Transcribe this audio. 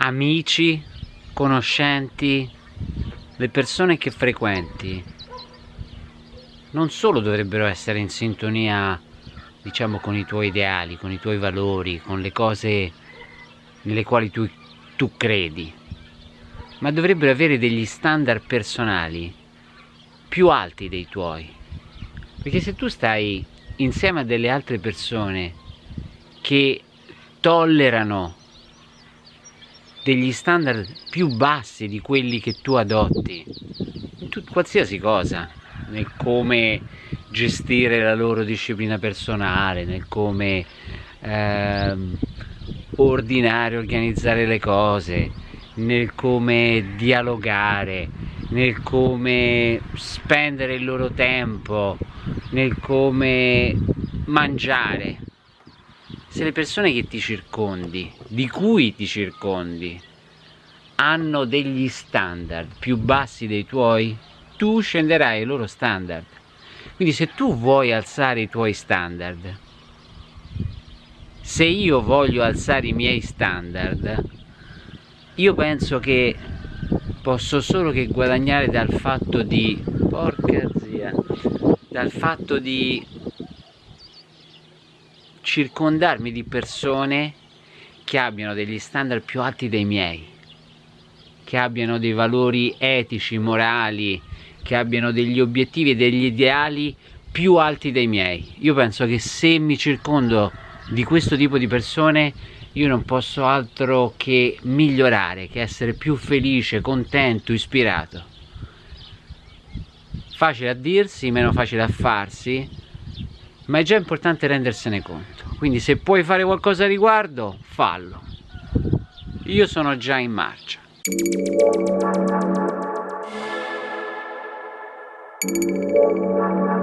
amici, conoscenti, le persone che frequenti non solo dovrebbero essere in sintonia diciamo con i tuoi ideali, con i tuoi valori, con le cose nelle quali tu, tu credi, ma dovrebbero avere degli standard personali più alti dei tuoi. Perché se tu stai insieme a delle altre persone che tollerano degli standard più bassi di quelli che tu adotti in tut- qualsiasi cosa, nel come gestire la loro disciplina personale, nel come ehm, ordinare, organizzare le cose, nel come dialogare, nel come spendere il loro tempo, nel come mangiare. Se le persone che ti circondi, di cui ti circondi, hanno degli standard più bassi dei tuoi, tu scenderai ai loro standard. Quindi se tu vuoi alzare i tuoi standard, se io voglio alzare i miei standard, io penso che posso solo che guadagnare dal fatto di porca zia dal fatto di circondarmi di persone che abbiano degli standard più alti dei miei che abbiano dei valori etici, morali che abbiano degli obiettivi e degli ideali più alti dei miei io penso che se mi circondo di questo tipo di persone io non posso altro che migliorare, che essere più felice, contento, ispirato. Facile a dirsi, meno facile a farsi, ma è già importante rendersene conto. Quindi se puoi fare qualcosa a riguardo, fallo. Io sono già in marcia. Thank you.